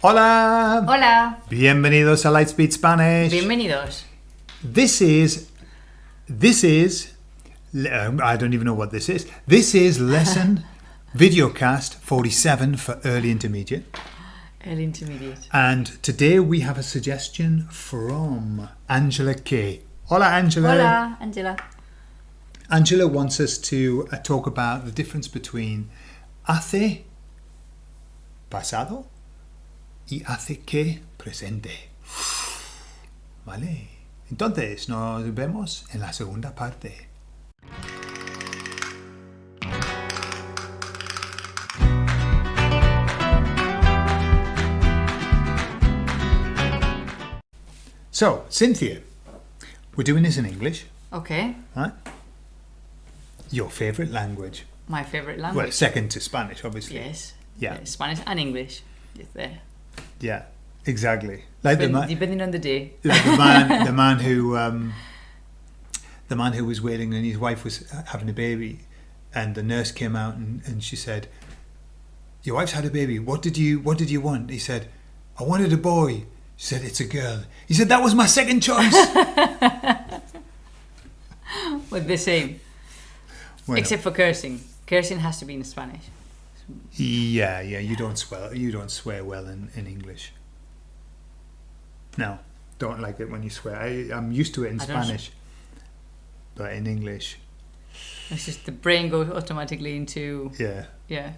Hola! Hola, Bienvenidos a Lightspeed Spanish. bienvenidos. This is, this is, I don't even know what this is. This is lesson videocast 47 for early intermediate. Early intermediate. And today we have a suggestion from Angela K. Hola, Angela. Hola, Angela. Angela wants us to uh, talk about the difference between hace pasado y hace que presente. Vale. Entonces, nos vemos en la segunda parte. So, Cynthia, we're doing this in English, Okay, right? Your favorite language. my favorite Well, language. second to Spanish, obviously. yes. Yeah. Spanish and English. Yes, there. Yeah, exactly. Like the man, depending on the day. like the man, the man who, um, the man who was waiting and his wife was having a baby, and the nurse came out and, and she said, "Your wife's had a baby. What did you What did you want?" He said, "I wanted a boy." She said, "It's a girl." He said, "That was my second choice." With the same. Except for cursing. Cursing has to be in Spanish. Yeah, yeah. You don't swear. You don't swear well in, in English. No, don't like it when you swear. I, I'm used to it in I don't Spanish, but in English, It's just the brain goes automatically into, yeah. yeah,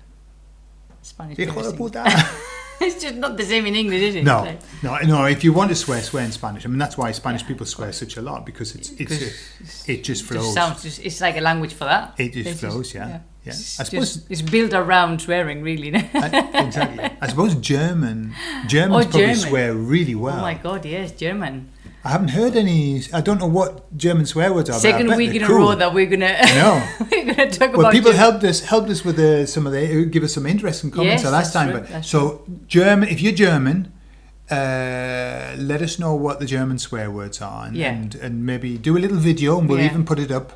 Spanish Hijo de puta. it's just not the same in English, is it? No, Like, no, no. If you want to swear, swear in Spanish. I mean, that's why Spanish people swear such a lot because it's it's 'cause a, it just it flows. just sounds just, it's like a language for that. It just It's flows, yeah, yeah. It's, I suppose- just, it's built around swearing, really. I- exactly. I suppose German Germans Oh, probably German. swear really well. Oh my god, yes, German. I haven't heard any. I don't know what German swear words are. but Second week in a row that we're gonna I know. we're gonna talk Well, about people German. helped us helped us with the, some of the give us some interesting comments Yes, the last time. true, But so German, if you're German, uh, let us know what the German swear words are, and, Yeah. and and maybe do a little video, and we'll Yeah. even put it up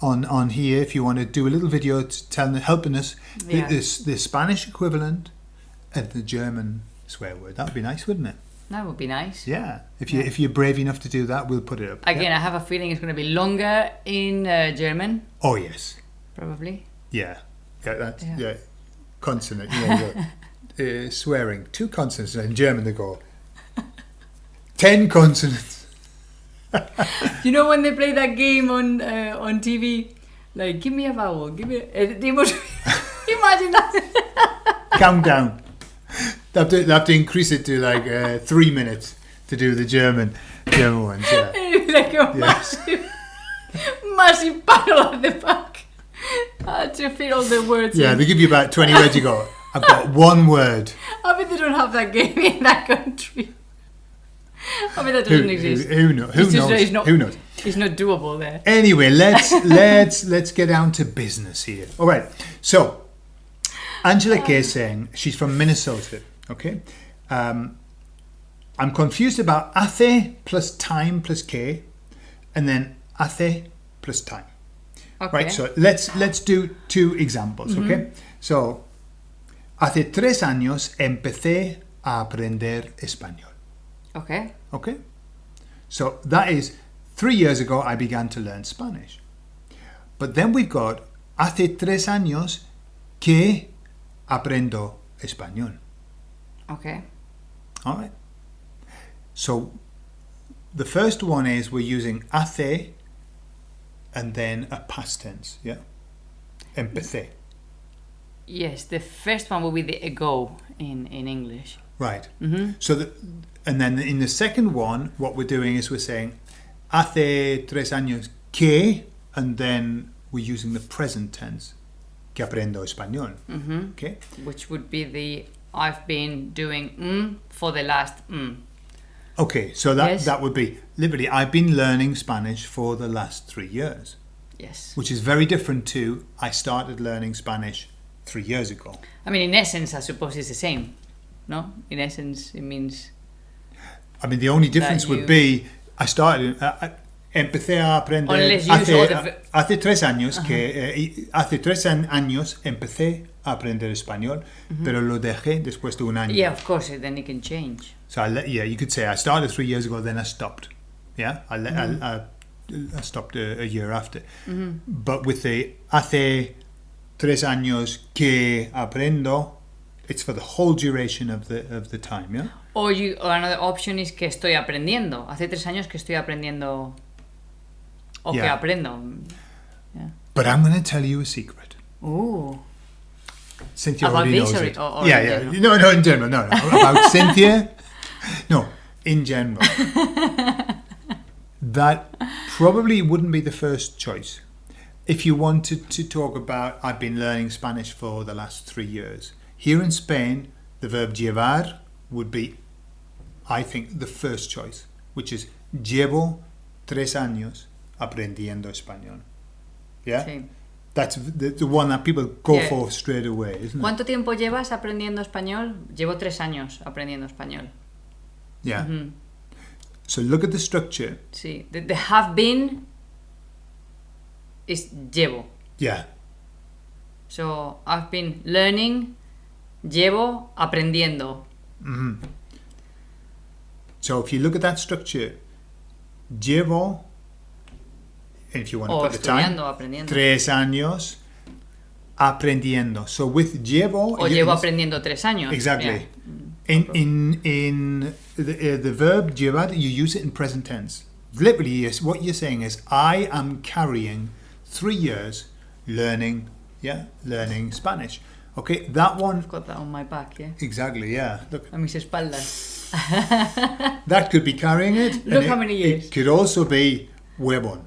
on on here if you want to do a little video to telling helping us the, Yeah. this the Spanish equivalent and the German swear word. That would be nice, wouldn't it? That would be nice. Yeah. If you Yeah. if you're brave enough to do that, we'll put it up. Again, Yeah. I have a feeling it's gonna be longer in uh, German, Oh yes. probably. Yeah, yeah, that's yeah. Yeah. Consonant. Yeah, yeah. uh, swearing two consonants in German. They go ten consonants. You know when they play that game on uh, on TV, like give me a vowel, give me. A, uh, they must imagine that. Countdown. They have, to, they have to increase it to like uh, three minutes to do the German German ones. Yeah. Like a massive, massive battle at the back uh, to fit all the words. Yeah, in. they give you about twenty words. You go. I've got one word. I mean, they don't have that game in that country. I mean, that doesn't who, exist. who, know, who It's just- knows? not- who knows? It's not doable there. Anyway, let's let's let's get down to business here. All right. So, Angela Kay is saying she's from Minnesota. Okay. Um, I'm confused about hace plus time plus K, and then hace plus time. Okay. Right. So let's let's do two examples. Okay. So, hace tres años empecé a aprender español. Okay. Okay? So that is three years ago I began to learn Spanish. But then we've got hace tres años que aprendo español. Okay. All right? So the first one is we're using hace and then a past tense, yeah? Empecé. Yes, the first one will be the ago in in English. Right. hmm So, the, and then in the second one, what we're doing is we're saying hace tres años que, and then we're using the present tense, que aprendo español. hmm Okay. Which would be the I've been doing mm for the last mm. Okay. So that Yes. that would be literally I've been learning Spanish for the last three years, Yes. which is very different to I started learning Spanish three years ago. I mean, in essence, I suppose it's the same. No, in essence, it means I mean, the only difference would be I started. Uh, I- Empecé a aprender Unless you use all hace, the uh, hace tres años que eh, hace tres años empecé a aprender español, pero lo dejé después de un año. Yeah, of course, then it can change. So I let, yeah, you could say I started three years ago, then I stopped. Yeah, I, let, I, mm-hmm. I, I stopped a, a year after. Mm-hmm. But with the hace tres años que aprendo, it's for the whole duration of the of the time. Yeah. Or, you, or another option is que estoy aprendiendo. Hace tres años que estoy aprendiendo. O que Yeah. aprendo. But I'm going to tell you a secret. Uh. Cynthia About already knows or- it. or yeah, yeah. general? No, no, in general. No, no. About Cynthia. No, in general. that probably wouldn't be the first choice. If you wanted to talk about, I've been learning Spanish for the last three years. Here in Spain, the verb llevar would be, I think, the first choice, which is llevo tres años aprendiendo español. Yeah? Sí. That's the, the one that people go Yeah. for straight away, isn't it? ¿Cuánto tiempo llevas aprendiendo español? Llevo tres años aprendiendo español. Yeah. Ujú. So look at the structure. Sí. The, the have been is llevo. Yeah. So I've been learning, llevo aprendiendo. hmm So if you look at that structure, llevo, if you want to O put the time, aprendiendo. tres años aprendiendo. So with llevo, O llevo aprendiendo tres años. Exactly. Yeah. In in in the, uh, the verb llevar, you use it in present tense. Literally, yes, what you're saying is, I am carrying three years learning, yeah, learning Spanish. Okay, that one I've got that on my back, yeah. exactly, yeah. Look, A mis espaldas. that could be carrying it. Look it- how many years. It could also be huevón.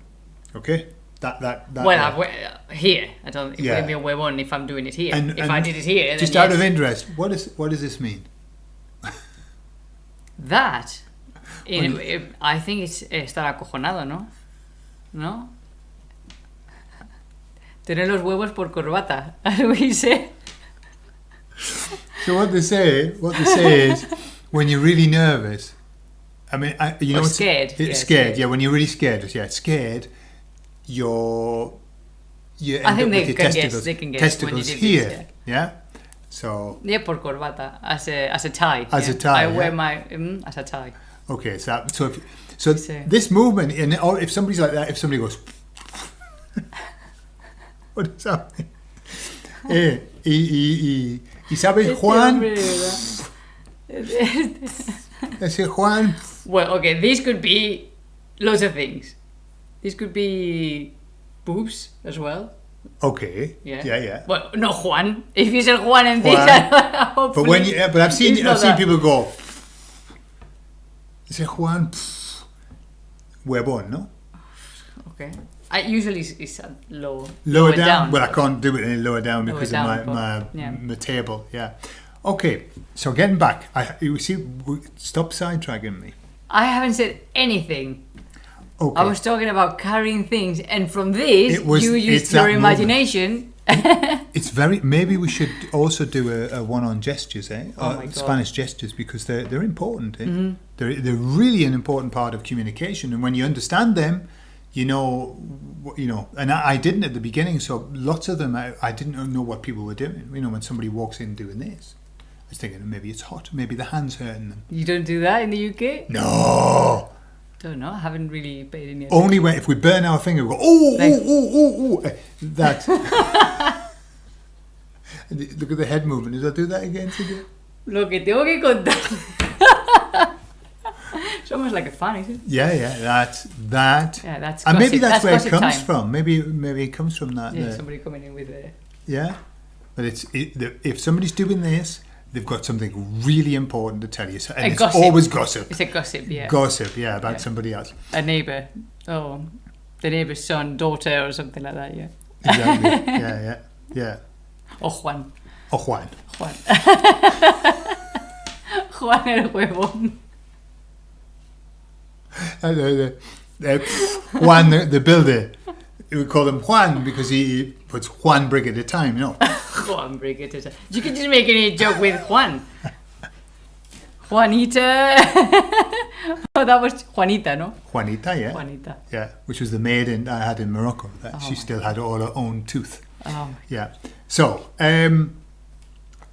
Okay, that that that. well, uh, here. I don't. It Yeah. wouldn't be a huevón if I'm doing it here. And- if and I did it here, just out of yes. interest, what is what does this mean? That, eh, I think it's estar acojonado, ¿no? ¿No? Tener los huevos por corbata. As we say. So what they say, what they say is, when you're really nervous, I mean, I, you know, it's- scared, It's yeah, scared, scared. yeah. When you're really scared, yeah, scared. You're you I think they can guess, they can guess when you testicles did this, here, yeah. yeah. So Yeah, por corbata. As a, as a tie. As a tie, I wear yeah. my. Mm, as a tie. okay, so so if, so So- this movement, and or if somebody's like that, if somebody goes, what does that mean? eh, y, y, y, y sabes Este Juan, ese Juan, well, okay, this could be loads of things. This could be boobs as well. okay, Yeah. yeah, yeah. Well, no Juan. If you said Juan and this, Juan. But when you, but I've seen I've seen that. people go. Ese Juan, pff, huevón, no? Okay. I usually it's, low. Lower, down. Well, I can't do it any lower down Lower because down, of my my, yeah. my table. Yeah. Okay. So getting back, I you see, stop sidetracking me. I haven't said anything. Okay. I was talking about carrying things, and from this, It was- you used your imagination. It's very. Maybe we should also do a, a one on gestures, eh? Oh Uh, God. Spanish gestures because they're they're important. Eh? Mm-hmm. They're they're really an important part of communication, and when you understand them, you know, you know. And I, I didn't at the beginning, so lots of them I, I didn't know what people were doing. You know, when somebody walks in doing this, I was thinking maybe it's hot, maybe the hands hurting them. You don't do that in the UK. No, Don't know. I haven't really paid any attention. only when if we burn our finger, we go oh Like- oh oh oh oh. That. Look at the head movement. Does I do that again today? Lo que tengo que contar. It's almost like a fun, isn't it? Yeah, yeah, that's that. Yeah, that's and maybe gossip- that's, where it comes time. from. Maybe maybe it comes from that. Yeah, there. somebody coming in with a. Yeah, but it's it, the, if somebody's doing this, they've got something really important to tell you, so, and A it's gossip. always gossip. It's a gossip, yeah. Gossip, yeah, about Yeah. somebody else. a neighbor. Oh, the neighbor's son, daughter, or something like that, yeah. Exactly. yeah, yeah, yeah. O Juan. Oh, Juan. Juan. Juan el huevón. Juan, the, the builder. We call him Juan because he puts Juan brick at a time. You know. Juan Brigitte. You could just make any joke with Juan. Juanita. oh, that was Juanita, no? Juanita, yeah. Juanita. Yeah, which was the maiden I had in Morocco. That Oh she still had all her own tooth. Oh, Yeah. So, um,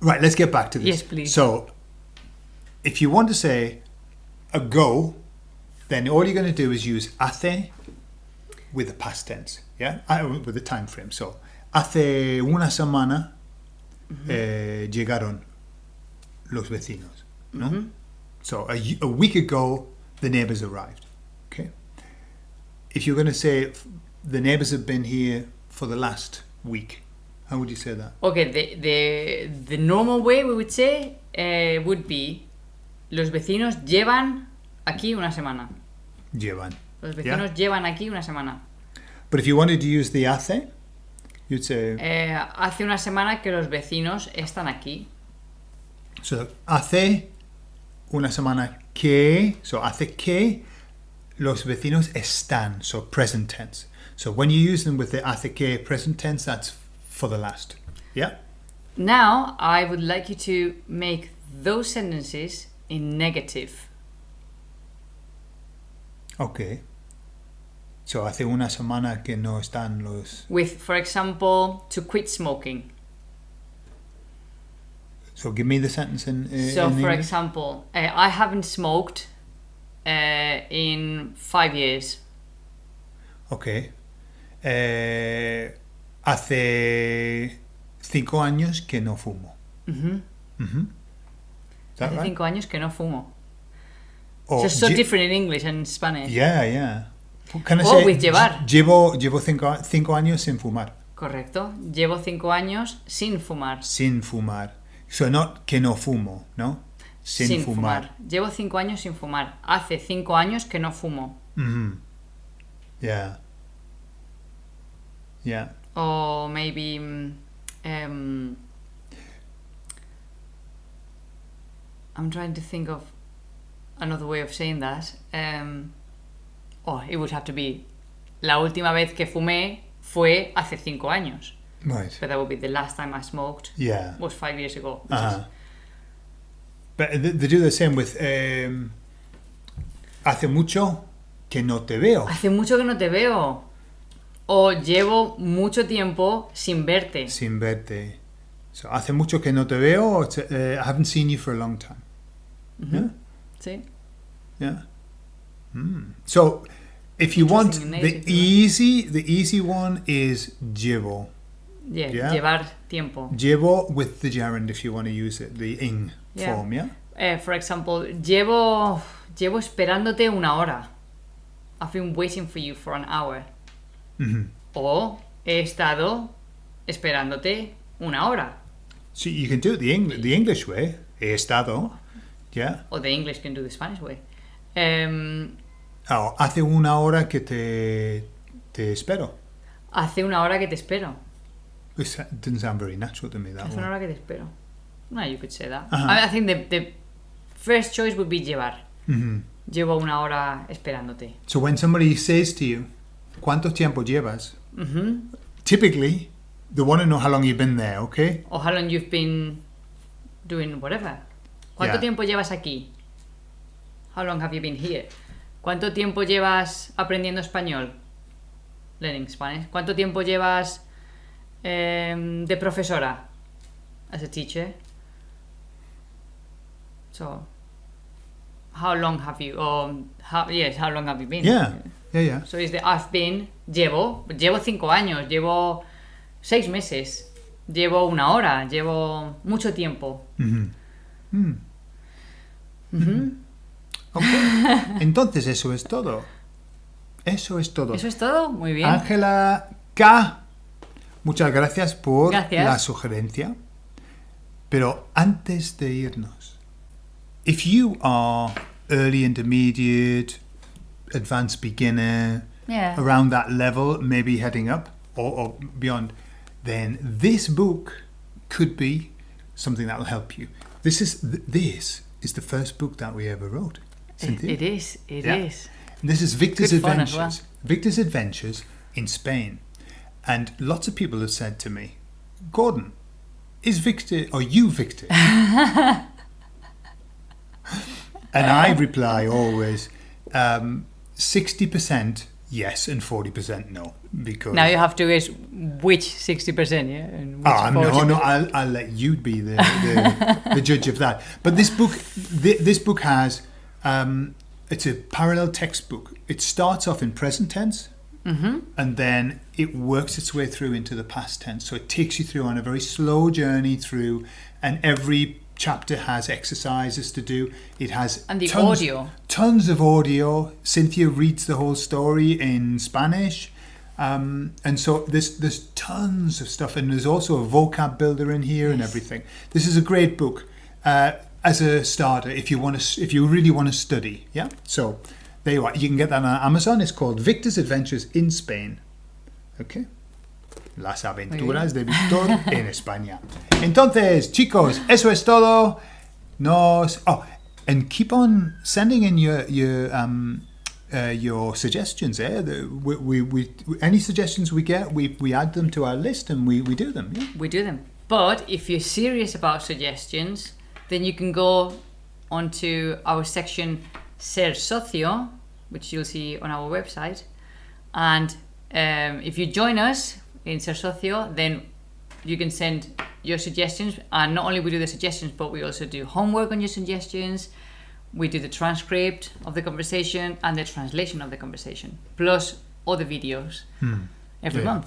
Right, let's get back to this. Yes, please. So, if you want to say ago, then all you're going to do is use hace with the past tense, yeah, Uh, with the time frame. So, hace una semana eh, llegaron los vecinos, no? Mhm. So, a week ago, the neighbors arrived. Okay. If you're going to say the neighbors have been here for the last week, how would you say that? Okay, the, the, the normal way we would say uh, would be los vecinos llevan aquí una semana. Llevan. Los vecinos llevan aquí una semana. But if you wanted to use the hace, you'd say, Eh, hace una semana que los vecinos están aquí. so hace una semana que, so hace que los vecinos están, so present tense. So when you use them with the hace que present tense, that's for the last. Yeah? Now, I would like you to make those sentences in negative. Okay. So hace una semana que no están los. With, for example, to quit smoking. So give me the sentence in. Uh, so, in for English. example, uh, I haven't smoked uh, in five years. Ok. Eh, hace cinco años que no fumo. Mhm. Mhm. Is that Hace right? cinco años que no fumo. Just so lle- different in English and Spanish. Yeah, yeah. Can I Or say, with llevar. Llevo, llevo cinco, cinco años sin fumar. Correcto. Llevo cinco años sin fumar. Sin fumar. So not que no fumo, ¿no? Sin, fumar. Llevo cinco años sin fumar. Hace cinco años que no fumo. Mhm. Yeah. Yeah. Or maybe. mm, Um, I'm trying to think of another way of saying that. Um, oh, it would have to be. La última vez que fumé fue hace cinco años. Right. So that would be the last time I smoked Yeah. was five years ago. is- Uh-huh. But they, do the same with um, hace mucho que no te veo. Hace mucho que no te veo. O llevo mucho tiempo sin verte. Sin verte. So hace mucho que no te veo. Uh, I haven't seen you for a long time. Yeah. Yeah. Hmm. So if you want the easy, the easy one is llevo. Yeah, Yeah. Llevar tiempo. Llevo with the gerund if you want to use it, the ing Yeah. form, yeah? Eh, for example, llevo, llevo esperándote una hora. I've been waiting for you for an hour. hmm O he estado esperándote una hora. So you can do it the, Eng- the English way. He estado. Yeah. O the English can do the Spanish way. Oh, hace una hora que te, te espero. hace una hora que te espero. This didn't sound very natural to me, that Hace una hora que te espero. No, you could say that. Ajá. I, I think the, the first choice would be llevar. hmm Llevo una hora esperándote. So when somebody says to you, ¿cuánto tiempo llevas? Mhm. Typically, they want to know how long you've been there, okay? Or how long you've been doing whatever. ¿Cuánto Yeah. tiempo llevas aquí? How long have you been here? ¿Cuánto tiempo llevas aprendiendo español? Learning Spanish. ¿Cuánto tiempo llevas em, de profesora? As a teacher. So, how long have you? Or how, yes, how long have you been? Yeah, yeah, yeah. So is the I've been, llevo, llevo cinco años, llevo seis meses, llevo una hora, llevo mucho tiempo. Mhm. Mm. Entonces, eso es todo. Eso es todo. Eso es todo, muy bien. Ángela K. Muchas gracias por Gracias. la sugerencia. Pero antes de irnos, if you are early intermediate, advanced beginner, Yeah. around that level, maybe heading up or, or beyond, then this book could be something that will help you. This is th- this is the first book that we ever wrote. It, it is. it Yeah. is. And This is Victor's Good fun as Adventures. Victor's Adventures in Spain. And lots of people have said to me, Gordon, is Victor, or you Victor? and I reply always, um, 60% yes and 40% no. Because Now you have to guess which 60%, yeah? And which Ah, no, no, I'll, I'll let you be the, the, the judge of that. But this book, thi- this book has, um, it's a parallel textbook. It starts off in present tense, and then it works its way through into the past tense. So it takes you through on a very slow journey through, and every chapter has exercises to do. It has And the tons, audio. tons of audio. Cynthia reads the whole story in Spanish. Um, and so there's there's tons of stuff, and there's also a vocab builder in here and everything. This is a great book uh, as a starter if you want to if you really want to study. Yeah, so there you are. You can get that on Amazon. It's called Victor's Adventures in Spain. Okay. Las aventuras de Víctor en España. Entonces, chicos, eso es todo. Nos. Oh, and keep on sending in your your um, uh, your suggestions. Eh? The, we, we, we any suggestions we get, we, we add them to our list and we, we do them. Yeah. we do them. But if you're serious about suggestions, then you can go onto our section Ser Socio, which you'll see on our website. And um, if you join us in Ser Socio, then you can send your suggestions. And not only we do the suggestions, but we also do homework on your suggestions. We do the transcript of the conversation and the translation of the conversation, plus other videos every Yeah. month,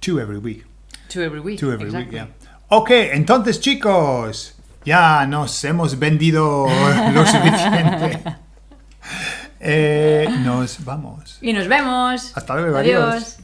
Two every week. two every week. Two every exactly. week. Yeah. Ok, entonces, chicos, ya nos hemos vendido lo suficiente. Eh, nos vamos. Y nos vemos. Hasta luego, adiós. adiós.